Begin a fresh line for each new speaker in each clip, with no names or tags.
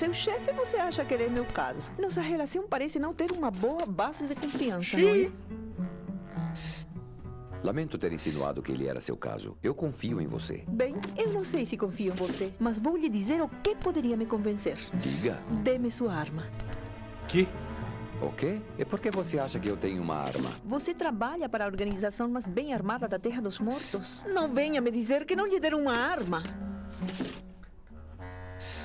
seu chefe, você acha que ele é meu caso. Nossa relação parece não ter uma boa base de confiança,
Xiii.
não é?
Lamento ter insinuado que ele era seu caso. Eu confio em você.
Bem, eu não sei se confio em você, mas vou lhe dizer o que poderia me convencer.
Diga.
Dê-me sua arma.
Que?
O quê? E por que você acha que eu tenho uma arma?
Você trabalha para a organização mais bem armada da Terra dos Mortos. Não venha me dizer que não lhe deram uma arma.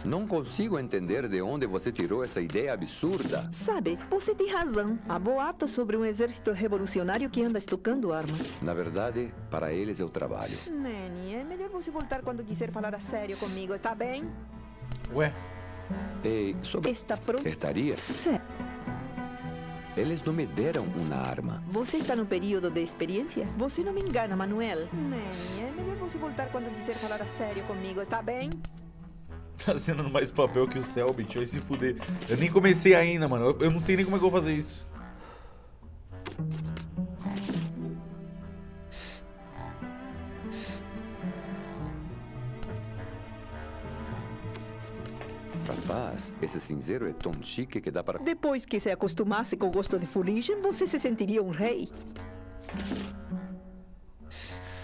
Não consigo entender de onde você tirou essa ideia absurda.
Sabe, você tem razão. Há boatos sobre um exército revolucionário que anda estocando armas.
Na verdade, para eles eu trabalho.
Manny, é melhor você voltar quando quiser falar a sério comigo, está bem?
Ué?
E sobre
Está pronto?
estaria,
Sé-
eles não me deram uma arma.
Você está no período de experiência? Você não me engana, Manuel. Manny, é melhor você voltar quando quiser falar a sério comigo, está bem?
Tá assinando mais papel que o Selbit, vai se fuder. Eu nem comecei ainda, mano. Eu, eu não sei nem como é que eu vou fazer isso.
Rapaz, esse cinzeiro é tão chique que dá para...
Depois que se acostumasse com o gosto de fuligem, você se sentiria um rei.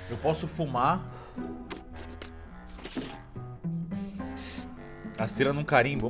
Eu posso fumar. A cera num carimbo.